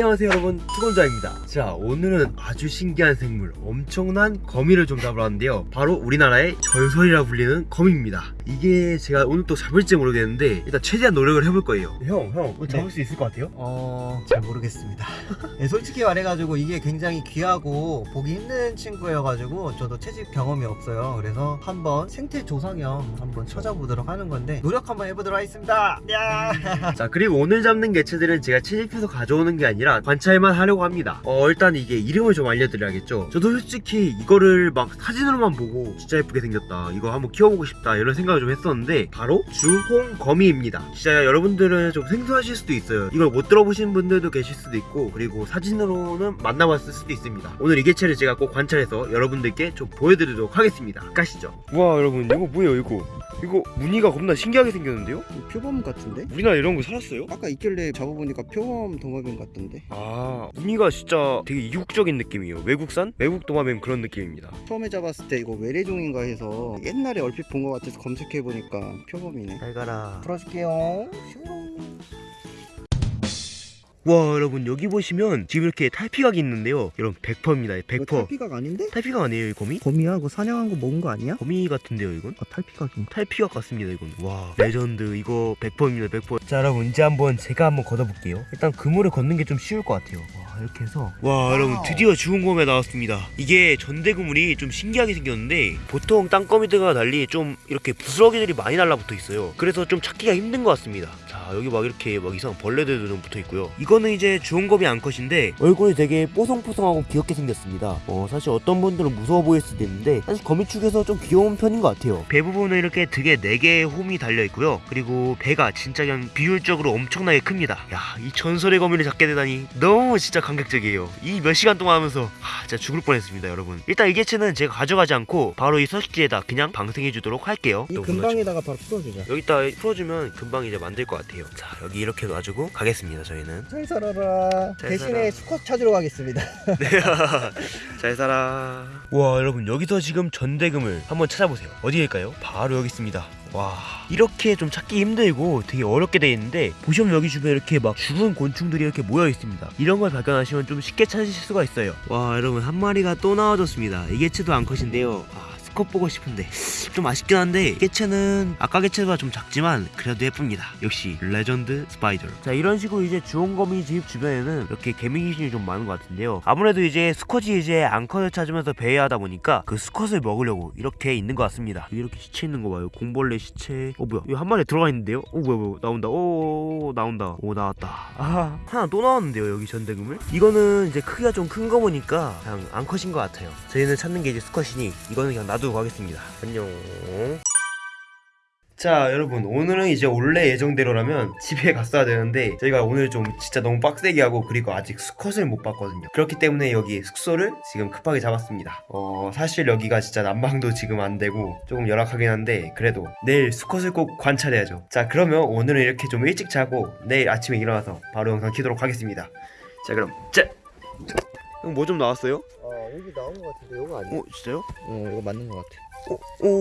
안녕하세요 여러분. 투건자입니다. 자 오늘은 아주 신기한 생물 엄청난 거미를 좀 잡으러 왔는데요. 바로 우리나라의 전설이라 불리는 거미입니다. 이게 제가 오늘 또 잡을지 모르겠는데 일단 최대한 노력을 해볼 거예요. 형형 형, 잡을 네. 수 있을 것 같아요? 어... 잘 모르겠습니다. 네, 솔직히 말해가지고 이게 굉장히 귀하고 보기 힘든 친구여가지고 저도 채집 경험이 없어요. 그래서 한번 생태 조상형 한번 찾아보도록 하는 건데 노력 한번 해보도록 하겠습니다. 야! 자 그리고 오늘 잡는 개체들은 제가 채집해서 가져오는 게 아니라 관찰만 하려고 합니다. 어 일단 이게 이름을 좀 알려드려야겠죠. 저도 솔직히 이거를 막 사진으로만 보고 진짜 예쁘게 생겼다 이거 한번 키워보고 싶다 이런 생각을 좀 했었는데 바로 주홍거미입니다. 진짜 여러분들은 좀 생소하실 수도 있어요. 이걸 못 들어보신 분들도 계실 수도 있고 그리고 사진으로는 만나봤을 수도 있습니다. 오늘 이 개체를 제가 꼭 관찰해서 여러분들께 좀 보여드리도록 하겠습니다. 가시죠. 와 여러분 이거 뭐예요 이거? 이거 무늬가 겁나 신기하게 생겼는데요? 표범 같은데? 우리나라 이런 거 살았어요? 아까 있길래 잡아보니까 표범 동화뱀 같던데 아 무늬가 진짜 되게 이국적인 느낌이에요. 외국산? 외국 도마뱀 그런 느낌입니다. 처음에 잡았을 때 이거 외래종인가 해서 옛날에 얼핏 본 것 같아서 검색해보니까 표범이네. 잘 가라. 풀어줄게요 와 여러분 여기 보시면 지금 이렇게 탈피각이 있는데요 여러분 100%입니다 100% 탈피각 아닌데? 탈피각 아니에요 이 거미? 거미야? 그거 사냥한 거 먹은 거 아니야? 거미 같은데요 이건? 아 탈피각인가? 탈피각 같습니다 이건 와 레전드 이거 100%입니다 100%자 여러분 이제 한번 제가 한번 걷어볼게요 일단 그물을 걷는 게 좀 쉬울 것 같아요 와 이렇게 해서. 와 여러분 드디어 죽은 거미 나왔습니다. 이게 전대그물이 좀 신기하게 생겼는데 보통 땅거미들과 달리 좀 이렇게 부스러기들이 많이 달라붙어 있어요. 그래서 좀 찾기가 힘든 것 같습니다. 자 여기 막 이렇게 막 이상 벌레들도 좀 붙어 있고요. 이거는 이제 주홍거미 암컷인데 얼굴이 되게 뽀송뽀송하고 귀엽게 생겼습니다. 어 사실 어떤 분들은 무서워 보일 수도 있는데 사실 거미 축에서 좀 귀여운 편인 것 같아요. 배 부분은 이렇게 등에 4개의 홈이 달려 있고요. 그리고 배가 진짜 그냥 비율적으로 엄청나게 큽니다. 야 이 전설의 거미를 잡게 되다니 너무 진짜 감격적이에요. 이 몇 시간 동안 하면서 하, 진짜 죽을 뻔했습니다 여러분. 일단 이 개체는 제가 가져가지 않고 바로 이 서식지에다 그냥 방생해 주도록 할게요. 이또 근방에다가 바로 풀어주자. 여기다 풀어주면 금방 이제 만들 것 같아요. 자 여기 이렇게 놔주고 가겠습니다 저희는. 잘 살아라. 잘 대신에 살아. 수컷 찾으러 가겠습니다. 잘 살아. 와 여러분 여기서 지금 전대금을 한번 찾아보세요. 어디일까요? 바로 여기 있습니다 와. 이렇게 좀 찾기 힘들고 되게 어렵게 돼 있는데 보시면 여기 주변에 이렇게 막 죽은 곤충들이 이렇게 모여 있습니다. 이런 걸 발견하시면 좀 쉽게 찾으실 수가 있어요. 와 여러분 한 마리가 또 나와줬습니다. 이 개체도 암컷인데요. 아, 수컷 보고 싶은데. 좀 아쉽긴 한데 개체는 아까 개체보다 좀 작지만 그래도 예쁩니다. 역시 레전드 spider 자 이런 식으로 이제 주홍거미 집 주변에는 이렇게 개미 귀신이 좀 많은 것 같은데요. 아무래도 이제 수컷이 이제 암컷을 찾으면서 배회하다 보니까 그 수컷을 먹으려고 이렇게 있는 것 같습니다. 이렇게 시체 있는 거 봐요. 공벌레 시체. 어 뭐야. 이거 한 마리 들어가 있는데요? 어 뭐야 뭐야. 나온다. 오 나온다. 오 나왔다. 아 하나 또 나왔는데요 여기 전대금을? 이거는 이제 크기가 좀 큰 거 보니까 그냥 암컷인 것 같아요. 저희는 찾는 게 이제 수컷이니 이거는 그냥 놔 두고 가겠습니다. 안녕. 자 여러분 오늘은 이제 원래 예정대로라면 집에 갔어야 되는데 저희가 오늘 좀 진짜 너무 빡세게 하고 그리고 아직 수컷을 못 봤거든요. 그렇기 때문에 여기 숙소를 지금 급하게 잡았습니다. 어 사실 여기가 진짜 난방도 지금 안 되고 조금 열악하긴 한데 그래도 내일 수컷을 꼭 관찰해야죠. 자 그러면 오늘은 이렇게 좀 일찍 자고 내일 아침에 일어나서 바로 영상 키도록 하겠습니다. 자 그럼 자뭐좀 나왔어요? 어 여기 나온 것 같은데 이거 아니야? 어 진짜요? 어 이거 맞는 것 같아 오,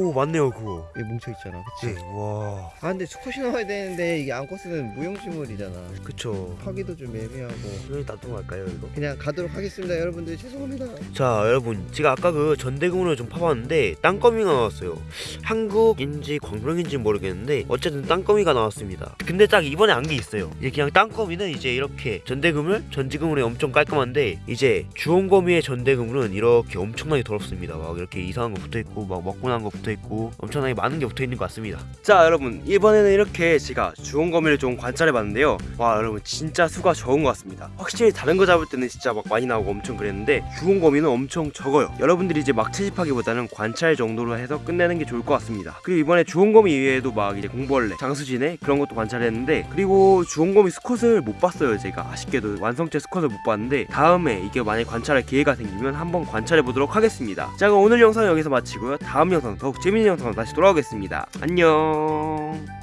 오 맞네요 그거. 여기 뭉쳐있잖아 그치? 와. 아 근데 수컷이 나와야 되는데 이게 암컷은 무용지물이잖아. 그쵸. 파기도 좀 애매하고. 놔두고 갈까요 이거? 그냥 가도록 하겠습니다 여러분들. 죄송합니다. 자 여러분. 제가 아까 그 전대금으로 좀 파봤는데 땅거미가 나왔어요. 한국인지 광명인지 모르겠는데 어쨌든 땅거미가 나왔습니다. 근데 딱 이번에 안 게 있어요. 이제 그냥 땅거미는 이제 이렇게 전대금을 전지금으로 엄청 깔끔한데 이제 주홍거미의 전대금은 이렇게 엄청나게 더럽습니다. 막 이렇게 이상한 거 붙어있고 막 먹고 난 거 붙어있고 엄청나게 많은 게 붙어있는 것 같습니다. 자 여러분 이번에는 이렇게 제가 주홍거미를 좀 관찰해봤는데요. 와 여러분 진짜 수가 적은 것 같습니다. 확실히 다른 거 잡을 때는 진짜 막 많이 나오고 엄청 그랬는데 주홍거미는 엄청 적어요. 여러분들이 이제 막 채집하기보다는 관찰 정도로 해서 끝내는 게 좋을 것 같습니다. 그리고 이번에 주홍거미 이외에도 막 이제 공벌레 장수진해 그런 것도 관찰했는데 그리고 주홍거미 수컷을 못 봤어요 제가. 아쉽게도 완성체 수컷을 못 봤는데 다음에 이게 만약 관찰할 기회가 생기면 한번 관찰해 보도록 하겠습니다. 자 그럼 오늘 영상 은 여기서 마치고요 다음 영상 더욱 재밌는 영상으로 다시 돌아오겠습니다. 안녕